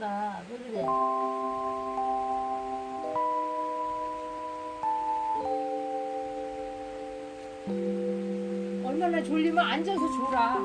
나, 그래? 얼마나 졸리면 앉아서 졸아.